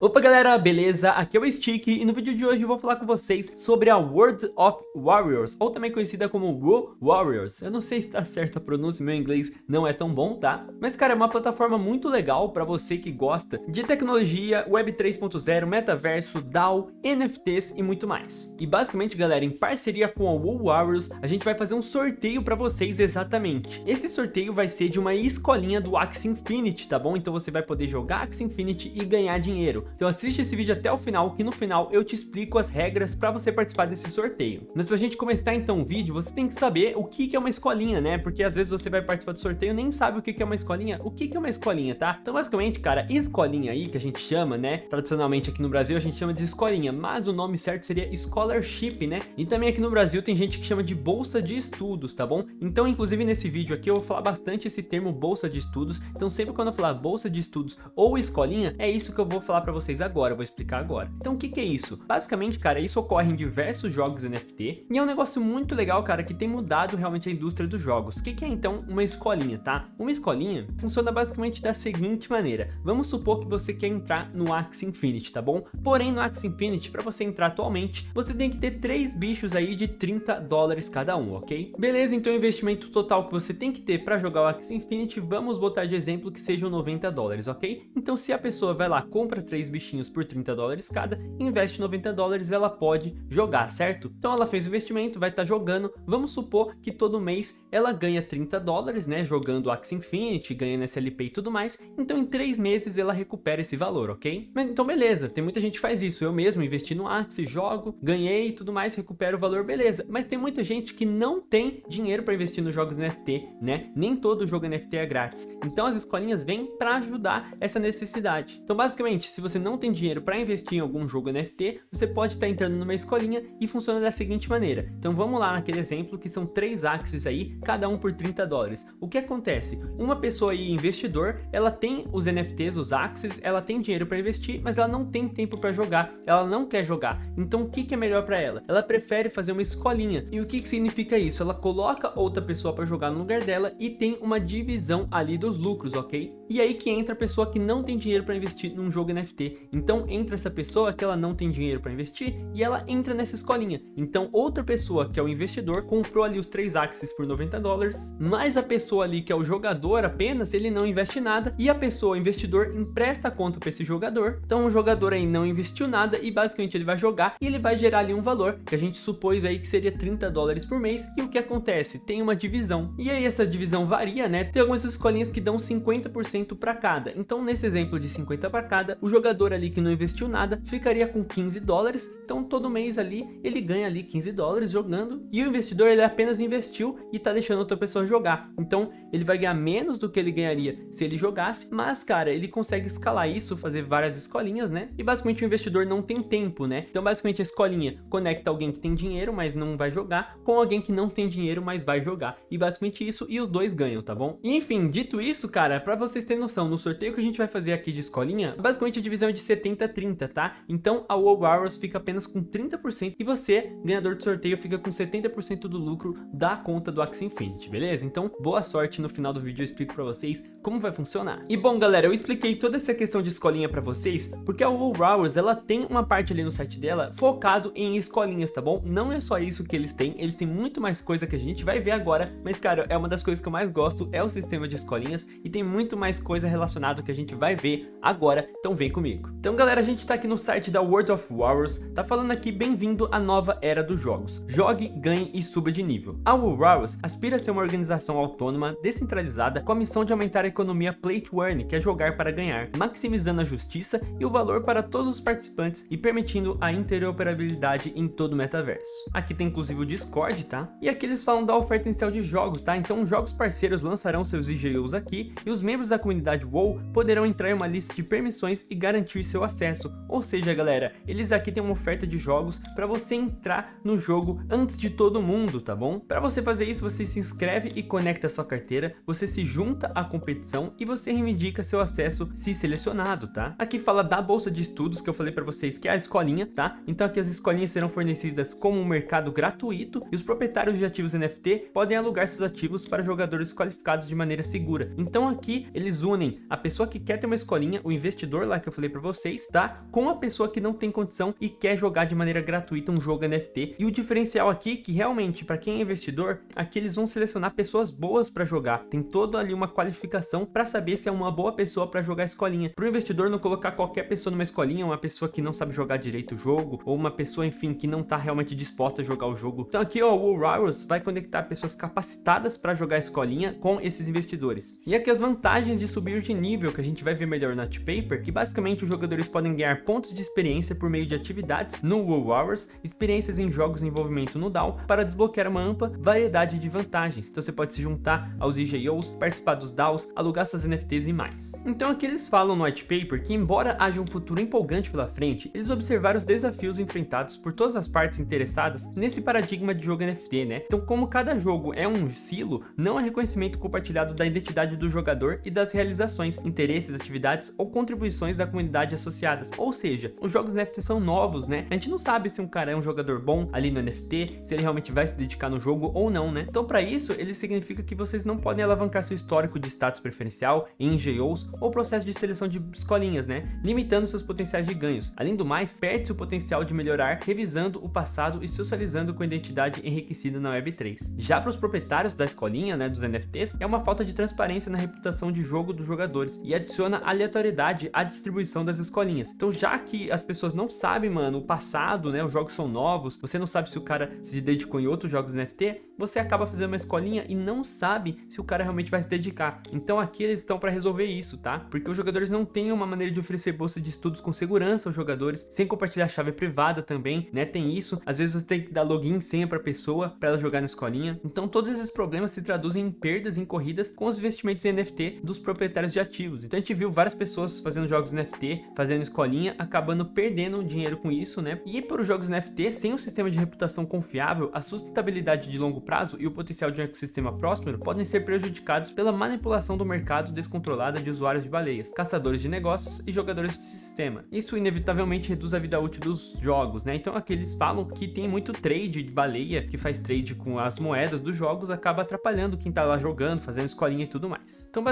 Opa galera, beleza? Aqui é o Stick e no vídeo de hoje eu vou falar com vocês sobre a World of Warriors, ou também conhecida como WoW Warriors. Eu não sei se tá certa a pronúncia, meu inglês não é tão bom, tá? Mas cara, é uma plataforma muito legal para você que gosta de tecnologia, Web 3.0, metaverso, DAO, NFTs e muito mais. E basicamente galera, em parceria com a WoW Warriors, a gente vai fazer um sorteio para vocês exatamente. Esse sorteio vai ser de uma escolinha do Axie Infinity, tá bom? Então você vai poder jogar Axie Infinity e ganhar dinheiro. Então assiste esse vídeo até o final, que no final eu te explico as regras para você participar desse sorteio. Mas pra gente começar então o vídeo, você tem que saber o que é uma escolinha, né? Porque às vezes você vai participar do sorteio e nem sabe o que é uma escolinha. O que é uma escolinha, tá? Então basicamente, cara, escolinha aí, que a gente chama, né? Tradicionalmente aqui no Brasil a gente chama de escolinha, mas o nome certo seria scholarship, né? E também aqui no Brasil tem gente que chama de bolsa de estudos, tá bom? Então inclusive nesse vídeo aqui eu vou falar bastante esse termo bolsa de estudos. Então sempre quando eu falar bolsa de estudos ou escolinha, é isso que eu vou falar para vocês agora, eu vou explicar agora. Então o que, que é isso? Basicamente, cara, isso ocorre em diversos jogos NFT e é um negócio muito legal, cara, que tem mudado realmente a indústria dos jogos. O que, que é então uma escolinha, tá? Uma escolinha funciona basicamente da seguinte maneira. Vamos supor que você quer entrar no Axie Infinity, tá bom? Porém, no Axie Infinity, para você entrar atualmente, você tem que ter três bichos aí de 30 dólares cada um, ok? Beleza, então o investimento total que você tem que ter para jogar o Axie Infinity, vamos botar de exemplo que sejam 90 dólares, ok? Então se a pessoa vai lá, compra três bichinhos por 30 dólares cada, investe 90 dólares, ela pode jogar, certo? Então ela fez o investimento, vai estar tá jogando, vamos supor que todo mês ela ganha 30 dólares, né, jogando Axie Infinity, ganhando SLP e tudo mais, então em 3 meses ela recupera esse valor, ok? Mas, então beleza, tem muita gente que faz isso, eu mesmo investi no Axie, jogo, ganhei e tudo mais, recupero o valor, beleza, mas tem muita gente que não tem dinheiro para investir nos jogos NFT, né, nem todo jogo NFT é grátis, então as escolinhas vêm para ajudar essa necessidade. Então basicamente, se você não tem dinheiro para investir em algum jogo NFT, você pode estar tá entrando numa escolinha e funciona da seguinte maneira. Então vamos lá naquele exemplo que são três axes aí, cada um por 30 dólares. O que acontece? Uma pessoa aí, investidor, ela tem os NFTs, os axes, ela tem dinheiro para investir, mas ela não tem tempo para jogar, ela não quer jogar. Então o que, que é melhor para ela? Ela prefere fazer uma escolinha. E o que, que significa isso? Ela coloca outra pessoa para jogar no lugar dela e tem uma divisão ali dos lucros, ok? E aí que entra a pessoa que não tem dinheiro para investir num jogo NFT. Então entra essa pessoa que ela não tem dinheiro para investir e ela entra nessa escolinha. Então outra pessoa que é o investidor comprou ali os três axes por 90 dólares, mais a pessoa ali que é o jogador apenas, ele não investe nada e a pessoa, o investidor, empresta a conta para esse jogador. Então o jogador aí não investiu nada e basicamente ele vai jogar e ele vai gerar ali um valor que a gente supôs aí que seria 30 dólares por mês e o que acontece? Tem uma divisão. E aí essa divisão varia, né? Tem algumas escolinhas que dão 50% para cada. Então nesse exemplo de 50 para cada, o jogador ali que não investiu nada ficaria com 15 dólares, então todo mês ali ele ganha ali 15 dólares jogando e o investidor ele apenas investiu e tá deixando outra pessoa jogar, então ele vai ganhar menos do que ele ganharia se ele jogasse, mas cara, ele consegue escalar isso, fazer várias escolinhas, né? E basicamente o investidor não tem tempo, né? Então basicamente a escolinha conecta alguém que tem dinheiro, mas não vai jogar, com alguém que não tem dinheiro, mas vai jogar, e basicamente isso, e os dois ganham, tá bom? E, enfim, dito isso, cara, pra vocês terem noção, no sorteio que a gente vai fazer aqui de escolinha, basicamente a divisão é de 70-30, tá? Então a WoW Hours fica apenas com 30% e você, ganhador do sorteio, fica com 70% do lucro da conta do Axie Infinity, beleza? Então boa sorte, no final do vídeo eu explico pra vocês como vai funcionar. E bom galera, eu expliquei toda essa questão de escolinha pra vocês, porque a WoW Hours ela tem uma parte ali no site dela focado em escolinhas, tá bom? Não é só isso que eles têm, eles têm muito mais coisa que a gente vai ver agora, mas cara, é uma das coisas que eu mais gosto, é o sistema de escolinhas e tem muito mais coisa relacionada que a gente vai ver agora, então vem comigo. Então galera, a gente tá aqui no site da World of Warriors, tá falando aqui bem-vindo à nova era dos jogos. Jogue, ganhe e suba de nível. A World Warriors aspira a ser uma organização autônoma, descentralizada, com a missão de aumentar a economia play to earn, que é jogar para ganhar, maximizando a justiça e o valor para todos os participantes e permitindo a interoperabilidade em todo o metaverso. Aqui tem inclusive o Discord, tá? E aqui eles falam da oferta inicial de jogos, tá? Então jogos parceiros lançarão seus IGUs aqui e os membros da comunidade WoW poderão entrar em uma lista de permissões e garantir seu acesso. Ou seja, galera, eles aqui têm uma oferta de jogos para você entrar no jogo antes de todo mundo, tá bom? Para você fazer isso, você se inscreve e conecta sua carteira, você se junta à competição e você reivindica seu acesso se selecionado, tá? Aqui fala da bolsa de estudos que eu falei para vocês que é a escolinha, tá? Então aqui as escolinhas serão fornecidas como um mercado gratuito e os proprietários de ativos NFT podem alugar seus ativos para jogadores qualificados de maneira segura. Então aqui eles eles unem a pessoa que quer ter uma escolinha, o investidor lá que eu falei pra vocês, tá? Com a pessoa que não tem condição e quer jogar de maneira gratuita um jogo NFT. E o diferencial aqui, que realmente, para quem é investidor, aqui eles vão selecionar pessoas boas para jogar. Tem toda ali uma qualificação para saber se é uma boa pessoa para jogar a escolinha. Para o investidor não colocar qualquer pessoa numa escolinha, uma pessoa que não sabe jogar direito o jogo, ou uma pessoa, enfim, que não tá realmente disposta a jogar o jogo. Então aqui, ó, o Rivals vai conectar pessoas capacitadas para jogar a escolinha com esses investidores. E aqui as vantagens de subir de nível, que a gente vai ver melhor no Paper, que basicamente os jogadores podem ganhar pontos de experiência por meio de atividades no WoW Hours, experiências em jogos de envolvimento no DAO, para desbloquear uma ampla variedade de vantagens. Então você pode se juntar aos IGOs, participar dos DAOs, alugar suas NFTs e mais. Então aqui eles falam no White Paper que embora haja um futuro empolgante pela frente, eles observaram os desafios enfrentados por todas as partes interessadas nesse paradigma de jogo NFT, né? Então como cada jogo é um silo, não há reconhecimento compartilhado da identidade do jogador e das realizações, interesses, atividades ou contribuições da comunidade associadas. Ou seja, os jogos NFT são novos, né? A gente não sabe se um cara é um jogador bom ali no NFT, se ele realmente vai se dedicar no jogo ou não, né? Então para isso, ele significa que vocês não podem alavancar seu histórico de status preferencial em GOs ou processo de seleção de escolinhas, né? Limitando seus potenciais de ganhos. Além do mais, perde-se o potencial de melhorar revisando o passado e socializando com a identidade enriquecida na Web3. Já para os proprietários da escolinha, né, dos NFTs, é uma falta de transparência na reputação de jogo dos jogadores e adiciona aleatoriedade à distribuição das escolinhas. Então já que as pessoas não sabem, mano, o passado, né, os jogos são novos, você não sabe se o cara se dedicou em outros jogos NFT, você acaba fazendo uma escolinha e não sabe se o cara realmente vai se dedicar. Então aqui eles estão para resolver isso, tá? Porque os jogadores não têm uma maneira de oferecer bolsa de estudos com segurança aos jogadores, sem compartilhar chave privada também, né? Tem isso. Às vezes você tem que dar login senha para pessoa para ela jogar na escolinha. Então todos esses problemas se traduzem em perdas em corridas com os investimentos em NFT dos proprietários de ativos. Então a gente viu várias pessoas fazendo jogos NFT, fazendo escolinha, acabando perdendo dinheiro com isso, né? E para os jogos NFT, sem um sistema de reputação confiável, a sustentabilidade de longo prazo e o potencial de um ecossistema próspero podem ser prejudicados pela manipulação do mercado descontrolada de usuários de baleias, caçadores de negócios e jogadores de sistema. Isso inevitavelmente reduz a vida útil dos jogos, né? Então aqui eles falam que tem muito trade de baleia que faz trade com as moedas dos jogos, acaba atrapalhando quem tá lá jogando, fazendo escolinha e tudo mais. Então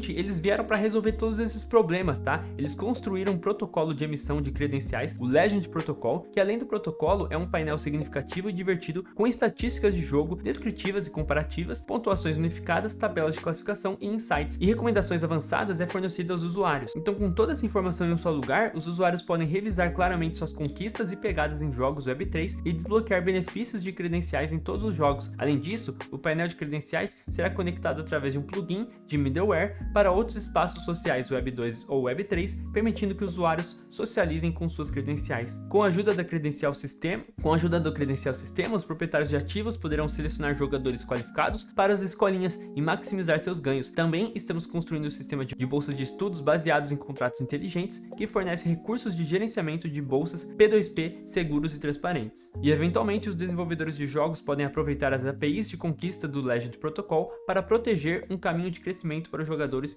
basicamente eles vieram para resolver todos esses problemas, tá? Eles construíram um protocolo de emissão de credenciais, o Legend Protocol, que além do protocolo é um painel significativo e divertido com estatísticas de jogo descritivas e comparativas, pontuações unificadas, tabelas de classificação e insights, e recomendações avançadas é fornecida aos usuários. Então com toda essa informação em um só lugar, os usuários podem revisar claramente suas conquistas e pegadas em jogos Web3 e desbloquear benefícios de credenciais em todos os jogos. Além disso, o painel de credenciais será conectado através de um plugin de middleware para outros espaços sociais Web2 ou Web3, permitindo que os usuários socializem com suas credenciais. Com a ajuda da credencial sistema, com a ajuda do credencial sistema, os proprietários de ativos poderão selecionar jogadores qualificados para as escolinhas e maximizar seus ganhos. Também estamos construindo um sistema de bolsas de estudos baseados em contratos inteligentes que fornece recursos de gerenciamento de bolsas P2P seguros e transparentes. E eventualmente os desenvolvedores de jogos podem aproveitar as APIs de conquista do Legend Protocol para proteger um caminho de crescimento para os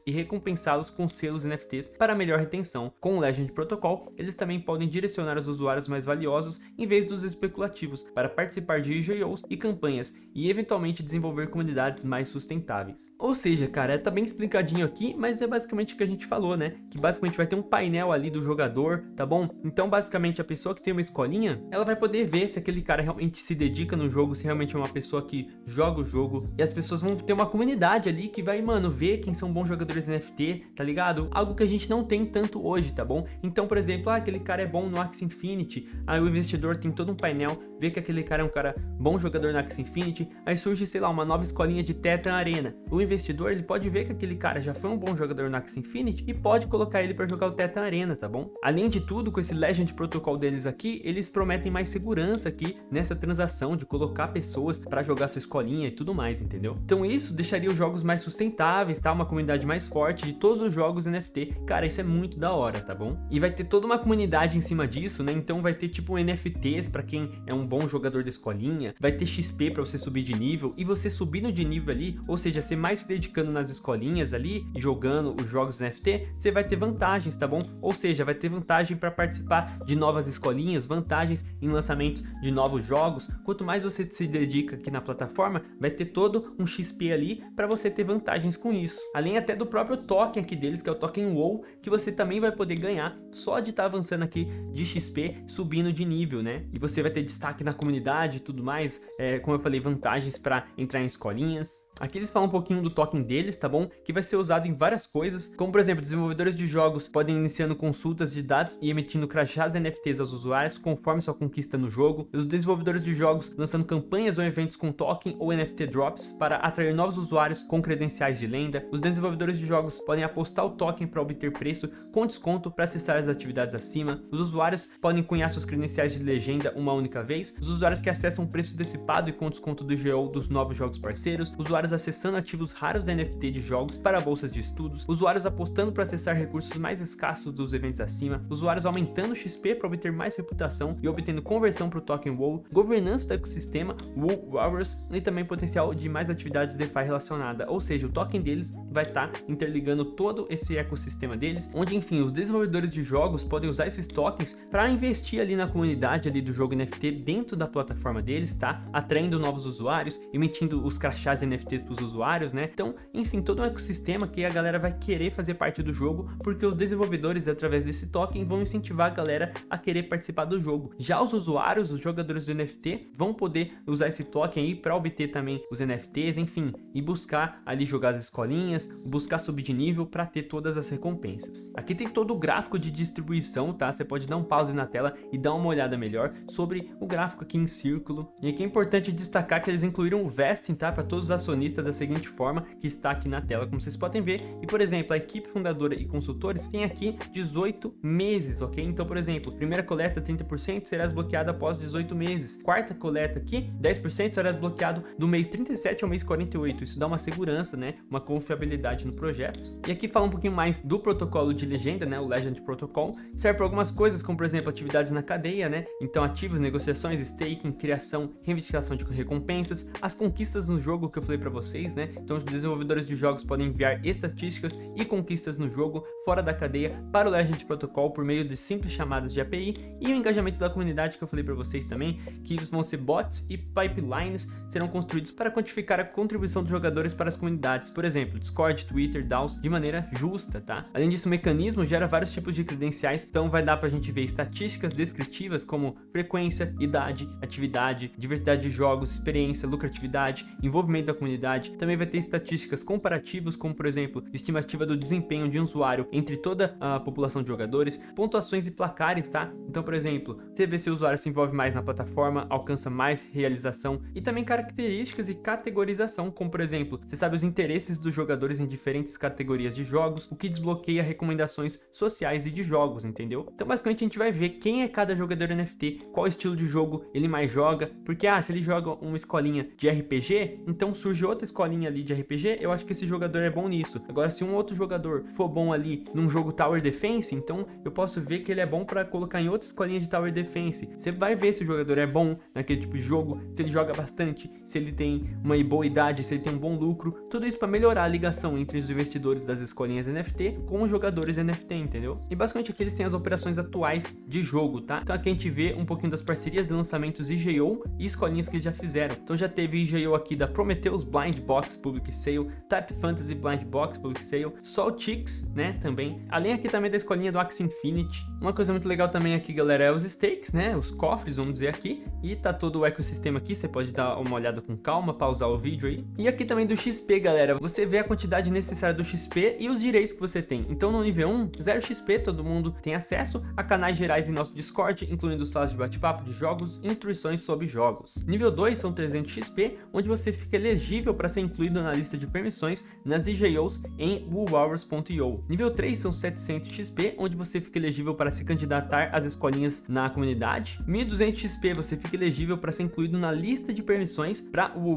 e recompensá-los com selos NFTs para melhor retenção. Com o Legend Protocol, eles também podem direcionar os usuários mais valiosos em vez dos especulativos para participar de IGOs e campanhas e eventualmente desenvolver comunidades mais sustentáveis. Ou seja, cara, tá bem explicadinho aqui, mas é basicamente o que a gente falou, né? Que basicamente vai ter um painel ali do jogador, tá bom? Então basicamente a pessoa que tem uma escolinha, ela vai poder ver se aquele cara realmente se dedica no jogo, se realmente é uma pessoa que joga o jogo, e as pessoas vão ter uma comunidade ali que vai, mano, ver quem são bons jogadores NFT, tá ligado? Algo que a gente não tem tanto hoje, tá bom? Então, por exemplo, ah, aquele cara é bom no Axie Infinity, aí o investidor tem todo um painel, vê que aquele cara é um cara bom jogador no Axie Infinity, aí surge, sei lá, uma nova escolinha de Tetra Arena. O investidor, ele pode ver que aquele cara já foi um bom jogador no Axie Infinity e pode colocar ele para jogar o Tetra Arena, tá bom? Além de tudo, com esse Legend Protocol deles aqui, eles prometem mais segurança aqui nessa transação de colocar pessoas para jogar sua escolinha e tudo mais, entendeu? Então isso deixaria os jogos mais sustentáveis, tá? Uma comunidade mais forte de todos os jogos NFT. Cara, isso é muito da hora, tá bom? E vai ter toda uma comunidade em cima disso, né? Então vai ter tipo NFTs para quem é um bom jogador da escolinha, vai ter XP para você subir de nível e você subindo de nível ali, ou seja, ser mais se dedicando nas escolinhas ali, jogando os jogos NFT, você vai ter vantagens, tá bom? Ou seja, vai ter vantagem para participar de novas escolinhas, vantagens em lançamentos de novos jogos. Quanto mais você se dedica aqui na plataforma, vai ter todo um XP ali para você ter vantagens com isso. Além até do próprio token aqui deles, que é o token WoW, que você também vai poder ganhar só de estar tá avançando aqui de XP, subindo de nível, né? E você vai ter destaque na comunidade e tudo mais, é, como eu falei, vantagens para entrar em escolinhas. Aqui eles falam um pouquinho do token deles, tá bom? Que vai ser usado em várias coisas, como por exemplo, desenvolvedores de jogos podem iniciando consultas de dados e emitindo crachás NFTs aos usuários conforme sua conquista no jogo. Os desenvolvedores de jogos lançando campanhas ou eventos com token ou NFT drops para atrair novos usuários com credenciais de lenda. Os desenvolvedores de jogos podem apostar o token para obter preço com desconto para acessar as atividades acima. Os usuários podem cunhar seus credenciais de legenda uma única vez. Os usuários que acessam preço antecipado e com desconto do GO dos novos jogos parceiros. Usuários usuários acessando ativos raros da NFT de jogos para bolsas de estudos, usuários apostando para acessar recursos mais escassos dos eventos acima, usuários aumentando XP para obter mais reputação e obtendo conversão para o token WoW, governança do ecossistema WoW Warriors e também potencial de mais atividades DeFi relacionada, ou seja, o token deles vai estar tá interligando todo esse ecossistema deles, onde enfim, os desenvolvedores de jogos podem usar esses tokens para investir ali na comunidade ali do jogo NFT dentro da plataforma deles, tá? Atraindo novos usuários, emitindo os crachás NFT Para os usuários, né? Então, enfim, todo um ecossistema que a galera vai querer fazer parte do jogo, porque os desenvolvedores, através desse token, vão incentivar a galera a querer participar do jogo. Já os usuários, os jogadores do NFT, vão poder usar esse token aí para obter também os NFTs, enfim, e buscar ali jogar as escolinhas, buscar subir de nível para ter todas as recompensas. Aqui tem todo o gráfico de distribuição, tá? Você pode dar um pause na tela e dar uma olhada melhor sobre o gráfico aqui em círculo. E aqui é importante destacar que eles incluíram o vesting, tá? Para todos os acionistas acionistas da seguinte forma, que está aqui na tela, como vocês podem ver. E, por exemplo, a equipe fundadora e consultores tem aqui 18 meses, ok? Então, por exemplo, primeira coleta 30% será desbloqueada após 18 meses. Quarta coleta aqui, 10% será desbloqueado do mês 37 ao mês 48. Isso dá uma segurança, né? Uma confiabilidade no projeto. E aqui fala um pouquinho mais do protocolo de legenda, né? O Legend Protocol. Serve para algumas coisas, como por exemplo, atividades na cadeia, né? Então, ativos, negociações, staking, criação, reivindicação de recompensas, as conquistas no jogo que eu falei para vocês, né? Então os desenvolvedores de jogos podem enviar estatísticas e conquistas no jogo fora da cadeia para o Legend Protocol por meio de simples chamadas de API e o engajamento da comunidade que eu falei para vocês também, que eles vão ser bots e pipelines serão construídos para quantificar a contribuição dos jogadores para as comunidades, por exemplo, Discord, Twitter, DAOs, de maneira justa, tá? Além disso, o mecanismo gera vários tipos de credenciais, então vai dar para a gente ver estatísticas descritivas como frequência, idade, atividade, diversidade de jogos, experiência, lucratividade, envolvimento da comunidade, também vai ter estatísticas comparativas, como por exemplo, estimativa do desempenho de um usuário entre toda a população de jogadores, pontuações e placares, tá? Então, por exemplo, você vê se o usuário se envolve mais na plataforma, alcança mais realização e também características e categorização, como por exemplo, você sabe os interesses dos jogadores em diferentes categorias de jogos, o que desbloqueia recomendações sociais e de jogos, entendeu? Então, basicamente, a gente vai ver quem é cada jogador NFT, qual estilo de jogo ele mais joga, porque, ah, se ele joga uma escolinha de RPG, então surge outra escolinha ali de RPG, eu acho que esse jogador é bom nisso. Agora, se um outro jogador for bom ali num jogo Tower Defense, então eu posso ver que ele é bom para colocar em outra escolinha de Tower Defense. Você vai ver se o jogador é bom naquele tipo de jogo, se ele joga bastante, se ele tem uma boa idade, se ele tem um bom lucro. Tudo isso para melhorar a ligação entre os investidores das escolinhas NFT com os jogadores NFT, entendeu? E basicamente aqui eles têm as operações atuais de jogo, tá? Então aqui a gente vê um pouquinho das parcerias lançamentos IGO e escolinhas que eles já fizeram. Então já teve IGO aqui da Prometheus Blind Blind Box Public Sale, Type Fantasy Blind Box Public Sale, Soltix, né, também. Além aqui também da escolinha do Axie Infinity. Uma coisa muito legal também aqui, galera, é os stakes, né, os cofres, vamos dizer aqui. E tá todo o ecossistema aqui, você pode dar uma olhada com calma, pausar o vídeo aí. E aqui também do XP, galera, você vê a quantidade necessária do XP e os direitos que você tem. Então no nível 1, 0 XP, todo mundo tem acesso a canais gerais em nosso Discord, incluindo salas de bate-papo de jogos e instruções sobre jogos. Nível 2 são 300 XP, onde você fica elegível para ser incluído na lista de permissões nas IGOs em woolhours.io. Nível 3 são 700 XP, onde você fica elegível para se candidatar às escolinhas na comunidade. 1200 XP você fica elegível para ser incluído na lista de permissões para o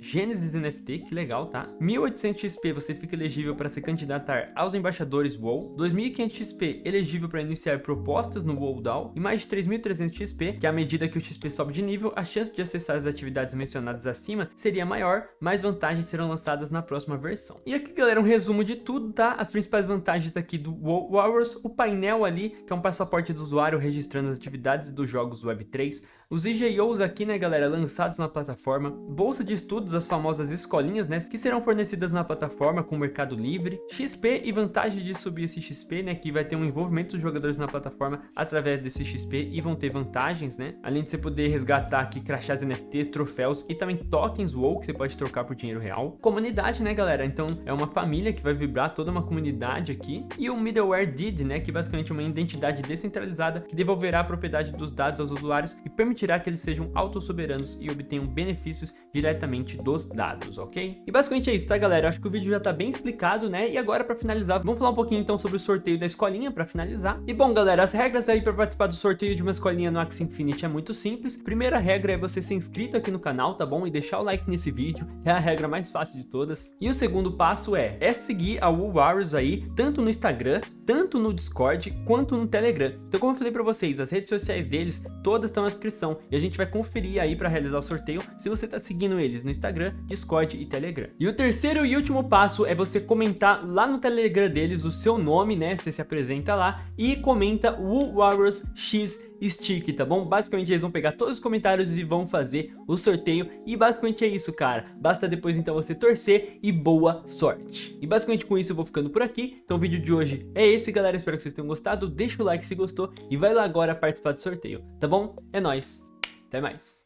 Genesis NFT, que legal, tá? 1800 XP você fica elegível para se candidatar aos embaixadores WoW. 2500 XP elegível para iniciar propostas no WoW DAO. E mais de 3300 XP, que à medida que o XP sobe de nível, a chance de acessar as atividades mencionadas acima seria maior, mais vantagens serão lançadas na próxima versão. E aqui, galera, um resumo de tudo, tá? As principais vantagens aqui do WoW Warriors, o painel ali, que é um passaporte do usuário registrando as atividades dos jogos Web3, os IGOs aqui, né, galera, lançados na plataforma, bolsa de estudos, as famosas escolinhas, né, que serão fornecidas na plataforma com o Mercado Livre, XP e vantagem de subir esse XP, né, que vai ter um envolvimento dos jogadores na plataforma através desse XP e vão ter vantagens, né, além de você poder resgatar aqui crachás NFTs, troféus e também tokens WoW que você pode trocar por dinheiro real. Comunidade, né, galera, então é uma família que vai vibrar toda uma comunidade aqui e o Middleware DID, né, que basicamente é uma identidade descentralizada que devolverá a propriedade dos dados aos usuários e permitirá permitirá que eles sejam autossoberanos e obtenham benefícios diretamente dos dados, ok? E basicamente é isso, tá galera? Acho que o vídeo já tá bem explicado, né? E agora para finalizar, vamos falar um pouquinho então sobre o sorteio da escolinha para finalizar. E bom galera, as regras aí para participar do sorteio de uma escolinha no Axie Infinity é muito simples. Primeira regra é você ser inscrito aqui no canal, tá bom? E deixar o like nesse vídeo, é a regra mais fácil de todas. E o segundo passo é, é seguir a Woo Warriors aí, tanto no Instagram, tanto no Discord, quanto no Telegram. Então como eu falei para vocês, as redes sociais deles, todas estão na descrição e a gente vai conferir aí para realizar o sorteio se você está seguindo eles no Instagram, Discord e Telegram. E o terceiro e último passo é você comentar lá no Telegram deles o seu nome, né? Você se apresenta lá e comenta Woo Warriors X Stick, tá bom? Basicamente eles vão pegar todos os comentários e vão fazer o sorteio e basicamente é isso, cara. Basta depois então você torcer e boa sorte. E basicamente com isso eu vou ficando por aqui. Então o vídeo de hoje é esse, galera. Espero que vocês tenham gostado. Deixa o like se gostou e vai lá agora participar do sorteio, tá bom? É nóis! Até mais!